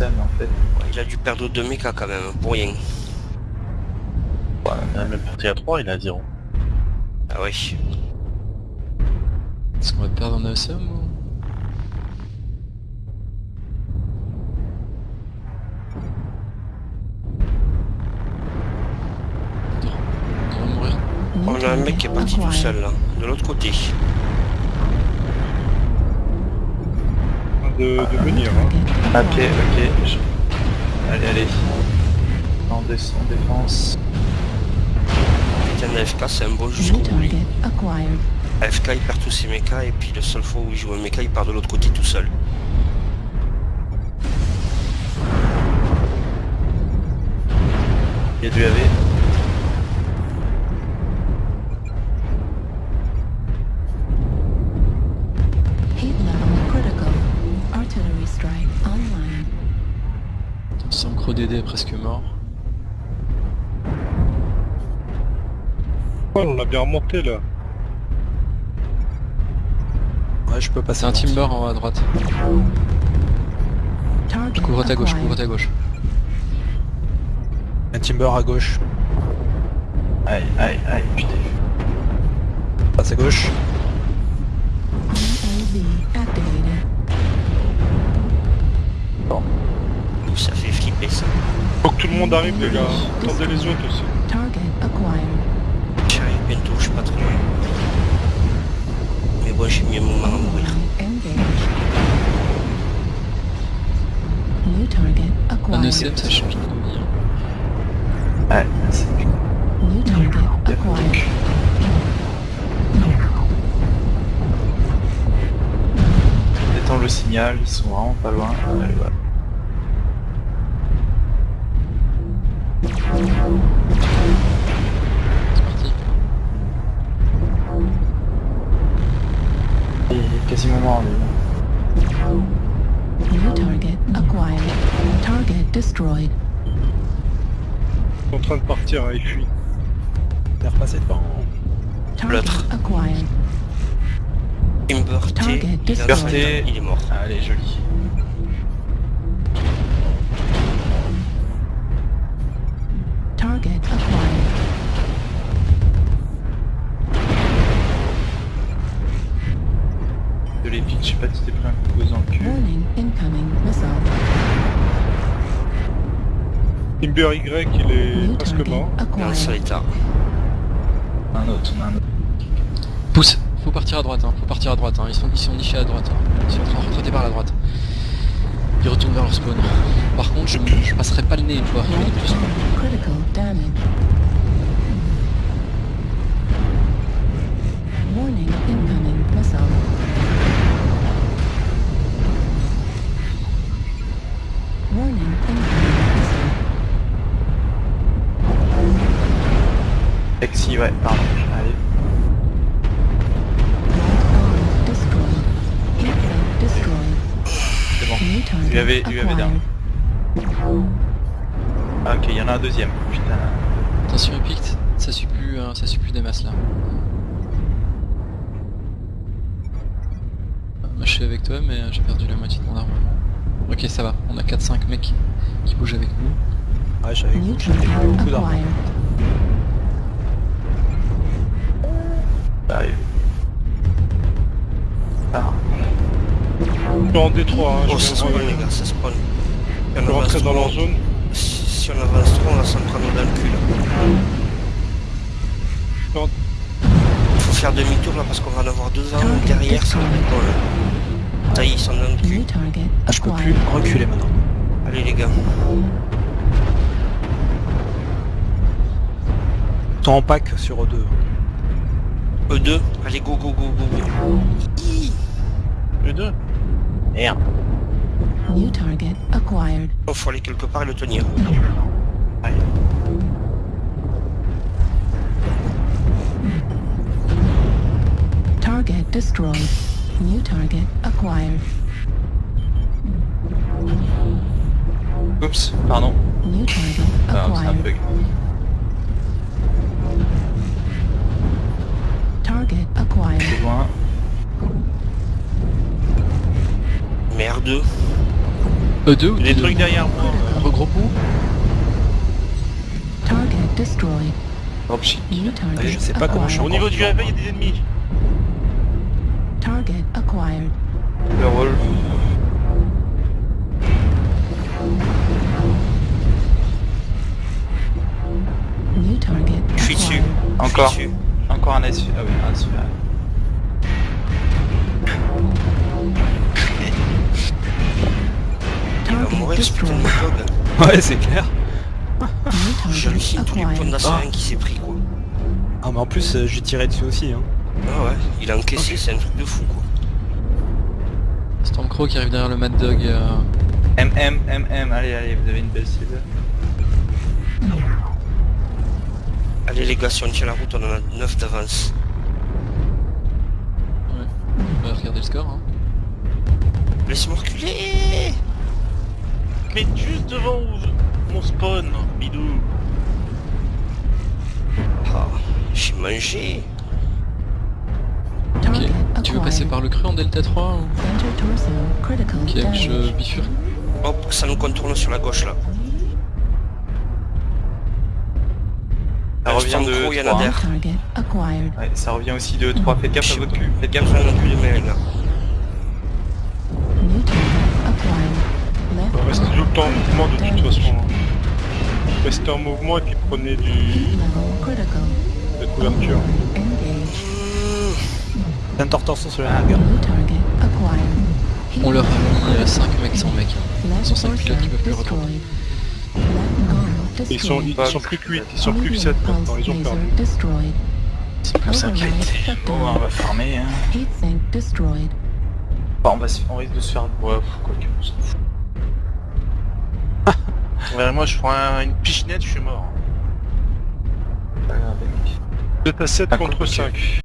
mais en fait. Il a dû perdre deux mécas quand même, pour rien. Ouais, il a même parti à 3, il est à 0. Ah oui. Est-ce qu'on va perdre en ASM ou... Non, on va mourir. On a un mec qui est parti tout seul là, de l'autre côté. De, venir, hein. Ok. je- Allez, allez. En, dé en défense. Tiens, AFK c'est un bon jusqu'au bout. AFK il perd tous ses mechas et puis le seul fois où il joue un mecha il part de l'autre côté tout seul. Il y a du AV. DD est presque mort. Oh, on l'a bien remonté là. Ouais, je peux passer un Timber en haut à droite. Target Couvre ta gauche, couvre ta gauche. Un Timber à gauche. Aïe, aïe, aïe, putain. Passe à gauche. Ouh, ça fait flipper ça. Faut que tout le monde arrive les gars. Attendez les autres aussi. Target acquired. J'arrive bientôt, je suis pas trop loin. Mais bon j'ai mis un moment à mourir. Engage. New target Un acquired. ECM ça change de vie. Ouais, c'est New target acquired. Détends le signal, ils sont vraiment pas loin. Allez, voilà. Acquired. Target destroyed. Ils sont en train de partir, hein, ils fuient. T'es repassé devant. L'autre. il, destroyed. fait- il est mort. Allez, joli. De l'épique, je sais pas si t'es pris un coup cul. Warning incoming missile. Timber Y, il est New presque mort. Acquired. état. Un autre, on a un autre. Pousse, faut partir à droite, hein. faut partir à droite, hein. ils, sont, ils sont nichés à droite, hein. ils sont en train de retraiter par la droite. Ils retournent vers leur spawn. Par contre, je, je passerai pas le nez une fois, je Exi, ouais, pardon. Allez. C'est bon. Lui avait down. Ah, ok, il y en a un deuxième. Putain. Attention Epict, ça suit plus, euh, ça suit plus des masses là. Moi je suis avec toi mais euh, j'ai perdu la moitié de mon armement. Ok ça va, on a 4-5 mecs qui bougent avec nous. Ouais, j'avais New j'avais target beaucoup d'armes. Sont en Détroit, hein, Oh je ça spawn les gars, ça spawn. On vais rentrer avance dans leur trop, zone. si si on avance trop, on va s'en prendre dans le cul là. Faut faire demi-tour là parce qu'on va en avoir deux ans Target derrière, ça va destroyed. être bon là. Ça y est, ils sont dans le cul. Ah, je peux plus reculer maintenant. Allez les gars. En pack sur E2. E2, allez go go go go go. Les deux. Merde. New target acquired. Il faut aller quelque part et le tenir. Target destroyed. New target acquired. Oups, pardon. New target Ah, acquired. bug. Target acquired. Merde. Euh, deux ou Des deux trucs derrière moi. Regroupons Target destroyed. Dropship. New target je sais pas comment je suis acquired. Au niveau du réveil, il y a des ennemis. Target acquired. Le rôle. New target Je suis dessus. Encore. Encore un S. Ah oui, un S. Ouais, c'est clair. New J'hallucine tous les points acquired. d'assaillant qui s'est pris quoi. Ah, mais en plus, euh, j'ai tiré dessus aussi. Hein. Ah ouais, il a encaissé, c'est un truc de fou quoi. Stormcrow qui arrive derrière le Mad Dog. euh, MM, MM, allez, allez, vous avez une belle cible. Allez les gars, si on tient la route, on en a 9 d'avance. On va regarder le score. Hein. Laisse-moi reculer Mais juste devant où- mon spawn, bidou. Ah, j'ai mangé. Ok. Tu veux passer acquired. par le cru en Delta 3 ou... Ok, je bifurque. Hop, ça nous contourne sur la gauche là. Ça revient de il y en a 3. derrière. Target acquired. Ouais, ça revient aussi de 3. Faites gaffe à votre cul. Faites gaffe à votre cul. mains là. En mouvement de toute façon. hein. Restez en mouvement et puis prenez du... de couverture. Center torso sur la hangar. On leur a mis 5 mecs sans mec. hein. Cinq torso pilotes qui peuvent plus retourner. Ils sont, ils sont plus que 8, ils sont plus que Medium 7 pulse maintenant, ils ont perdu. C'est plus Override s'inquiéter. Bon, on va farmer. Hein. Bon, on, va se- on risque de se faire... Ouais, quoi que, on s'en fout. Ouais, moi je prends un- une pichenette, je suis mort. Pas grave, mec. Vous êtes à 7 Ah, contre cool, ok. 5.